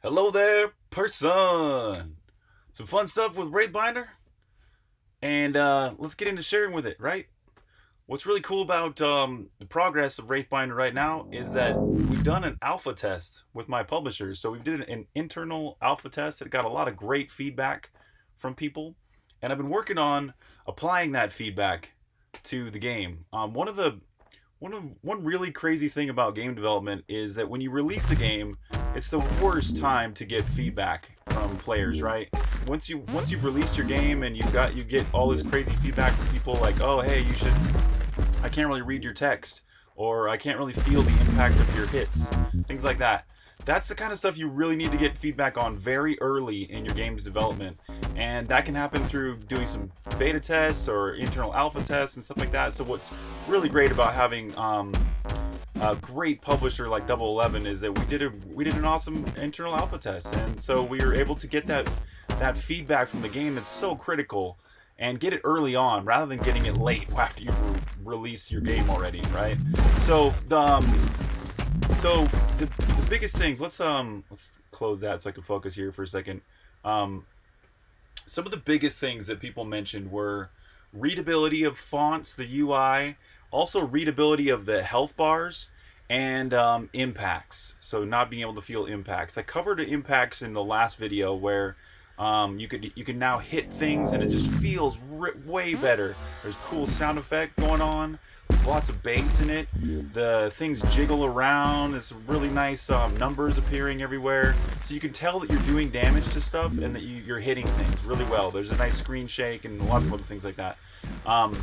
Hello there, person. Some fun stuff with Wraithbinder, and uh, let's get into sharing with it, right? What's really cool about um, the progress of Wraithbinder right now is that we've done an alpha test with my publishers. So we did an internal alpha test that got a lot of great feedback from people, and I've been working on applying that feedback to the game. Um, one of the one of one really crazy thing about game development is that when you release a game, it's the worst time to get feedback from players, right? Once you once you've released your game and you've got you get all this crazy feedback from people like, "Oh, hey, you should I can't really read your text," or "I can't really feel the impact of your hits." Things like that. That's the kind of stuff you really need to get feedback on very early in your game's development and that can happen through doing some beta tests or internal alpha tests and stuff like that. So what's really great about having um, a great publisher like Double Eleven is that we did a we did an awesome internal alpha test, and so we were able to get that that feedback from the game that's so critical and get it early on rather than getting it late after you've re released your game already, right? So the um, so the, the biggest things. Let's um let's close that so I can focus here for a second. Um, some of the biggest things that people mentioned were readability of fonts, the UI, also readability of the health bars, and um, impacts. So not being able to feel impacts. I covered impacts in the last video where um, you could you can now hit things and it just feels way better. There's cool sound effect going on lots of bass in it. The things jiggle around. It's really nice um, numbers appearing everywhere. So you can tell that you're doing damage to stuff and that you, are hitting things really well. There's a nice screen shake and lots of other things like that. Um,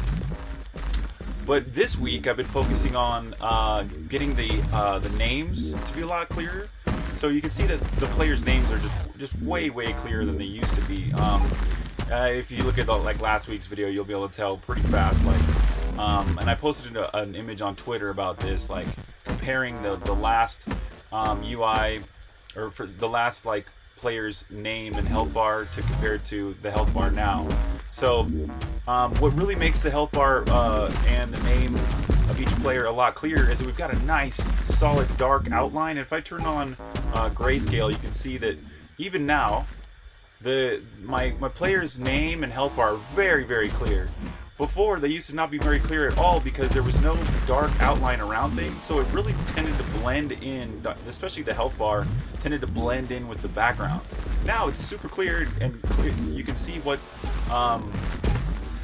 but this week I've been focusing on uh, getting the uh, the names to be a lot clearer. So you can see that the players' names are just just way way clearer than they used to be. Um, uh, if you look at the, like last week's video, you'll be able to tell pretty fast like um, and I posted a, an image on Twitter about this, like comparing the the last um, UI or for the last like player's name and health bar to compare to the health bar now. So um, what really makes the health bar uh, and the name of each player a lot clearer is we've got a nice solid dark outline. And if I turn on uh, grayscale, you can see that even now the my my player's name and health bar are very very clear. Before, they used to not be very clear at all because there was no dark outline around things, so it really tended to blend in, especially the health bar, tended to blend in with the background. Now it's super clear and you can see what, um,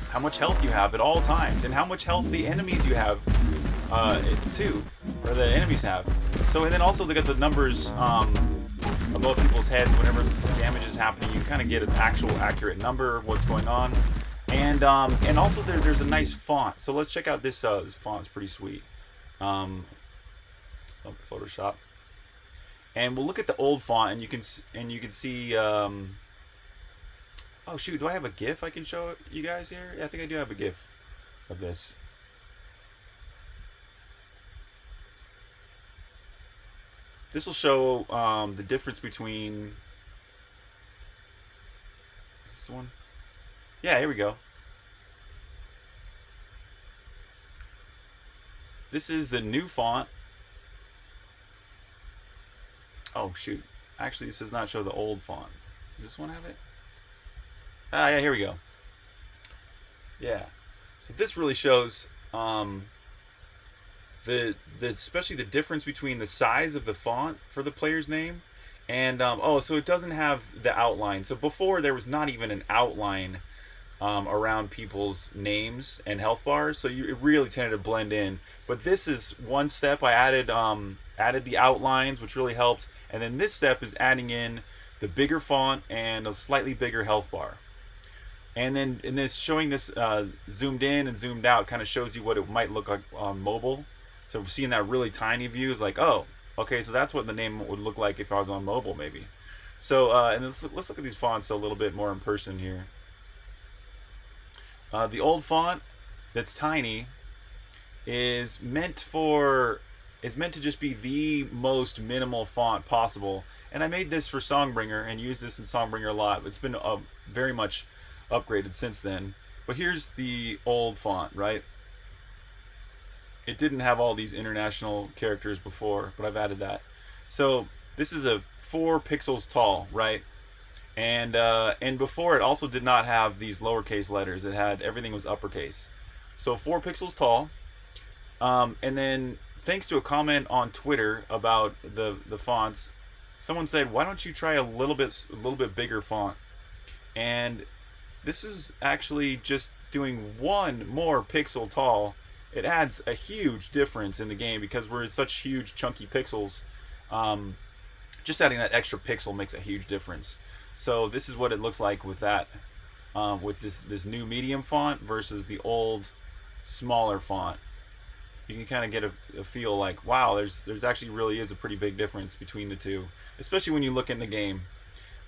how much health you have at all times, and how much health the enemies you have, uh, too, or the enemies have. So, and then also look at the numbers, um, above people's heads whenever damage is happening. You kind of get an actual accurate number of what's going on. And um, and also there, there's a nice font. So let's check out this. Uh, this font's pretty sweet. Um, oh, Photoshop. And we'll look at the old font, and you can and you can see. Um, oh shoot! Do I have a GIF I can show you guys here? Yeah, I think I do have a GIF of this. This will show um, the difference between. Is this the one? Yeah, here we go. This is the new font. Oh, shoot. Actually, this does not show the old font. Does this one have it? Ah, yeah, here we go. Yeah. So this really shows um, the, the especially the difference between the size of the font for the player's name and um, oh, so it doesn't have the outline. So before there was not even an outline um, around people's names and health bars, so you, it really tended to blend in. But this is one step. I added um, added the outlines, which really helped, and then this step is adding in the bigger font and a slightly bigger health bar. And then in this showing this uh, zoomed in and zoomed out kind of shows you what it might look like on mobile. So seeing that really tiny view is like, oh, okay, so that's what the name would look like if I was on mobile maybe. So uh, and let's, let's look at these fonts a little bit more in person here. Uh, the old font that's tiny is meant for is meant to just be the most minimal font possible. And I made this for Songbringer and used this in Songbringer a lot. It's been uh, very much upgraded since then. But here's the old font, right? It didn't have all these international characters before, but I've added that. So this is a four pixels tall, right? And uh, and before it also did not have these lowercase letters. It had everything was uppercase. So four pixels tall. Um, and then thanks to a comment on Twitter about the the fonts, someone said, "Why don't you try a little bit a little bit bigger font?" And this is actually just doing one more pixel tall. It adds a huge difference in the game because we're such huge chunky pixels. Um, just adding that extra pixel makes a huge difference. So this is what it looks like with that, um, with this this new medium font versus the old smaller font. You can kind of get a, a, feel like, wow, there's there's actually really is a pretty big difference between the two, especially when you look in the game.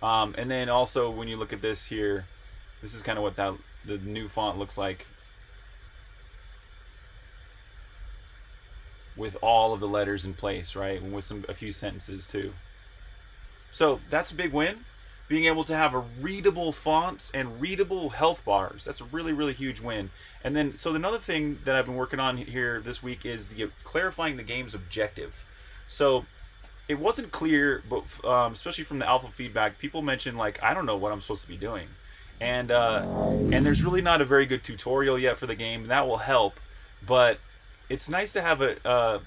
Um, and then also when you look at this here, this is kind of what that the new font looks like with all of the letters in place, right? And with some a few sentences too. So that's a big win. Being able to have a readable fonts and readable health bars. That's a really, really huge win. And then, so another thing that I've been working on here this week is the clarifying the game's objective. So it wasn't clear, but um, especially from the alpha feedback, people mentioned like, I don't know what I'm supposed to be doing. And, uh, and there's really not a very good tutorial yet for the game. And that will help. But it's nice to have a, uh,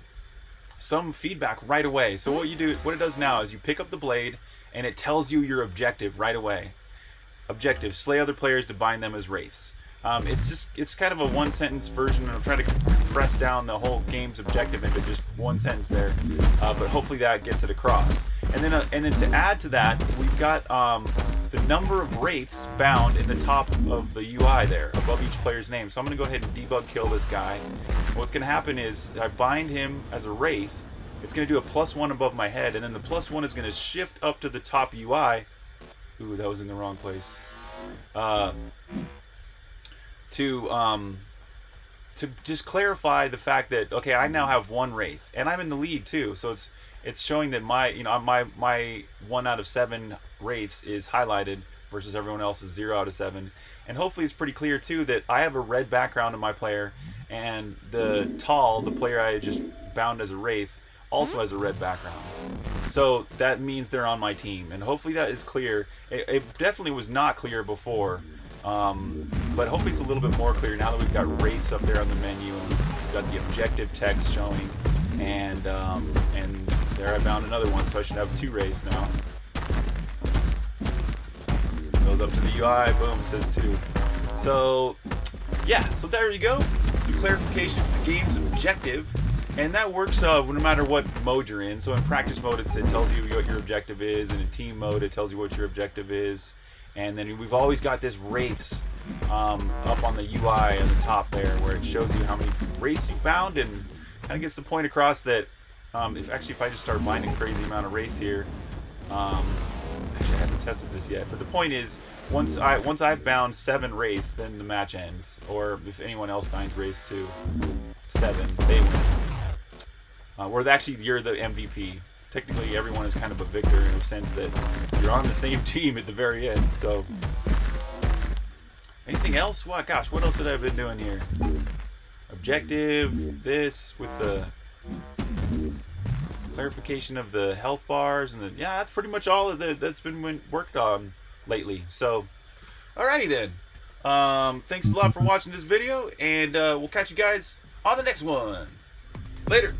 some feedback right away. So what you do, what it does now is you pick up the blade and it tells you your objective right away. Objective: slay other players to bind them as wraiths. Um, it's just it's kind of a one sentence version, and I'm trying to press down the whole game's objective into just one sentence there. Uh, but hopefully that gets it across. And then uh, and then to add to that, we've got um, the number of wraiths bound in the top of the UI there, above each player's name. So I'm going to go ahead and debug kill this guy. What's going to happen is I bind him as a wraith. It's going to do a plus one above my head, and then the plus one is going to shift up to the top UI. Ooh, that was in the wrong place. Uh, to um, to just clarify the fact that okay, I now have one wraith, and I'm in the lead too. So it's it's showing that my you know my my one out of seven wraiths is highlighted versus everyone else's zero out of seven. And hopefully it's pretty clear too that I have a red background in my player, and the tall, the player I just bound as a wraith, also has a red background. So that means they're on my team, and hopefully that is clear. It, it definitely was not clear before, um, but hopefully it's a little bit more clear now that we've got wraiths up there on the menu, and we've got the objective text showing, and um, and there I found another one, so I should have two wraiths now. Goes up to the UI, boom, says two. So, yeah, so there you go. Some clarification to the game's objective. And that works uh, no matter what mode you're in. So in practice mode, it tells you what your objective is. And in team mode, it tells you what your objective is. And then we've always got this race um, up on the UI at the top there, where it shows you how many wraiths you found and kind of gets the point across that um, if actually if I just start binding crazy amount of wraiths here, um, actually I haven't tested this yet, but the point is once I once I've bound seven wraiths, then the match ends. Or if anyone else binds wraiths to seven, they win. Uh, actually, you're the MVP. Technically, everyone is kind of a victor in the sense that you're on the same team at the very end. So, anything else? What? Gosh, what else have I been doing here? Objective, this with the clarification of the health bars, and the yeah, that's pretty much all of the that's been worked on lately. So, alrighty then. Um, thanks a lot for watching this video, and uh, we'll catch you guys on the next one. Later.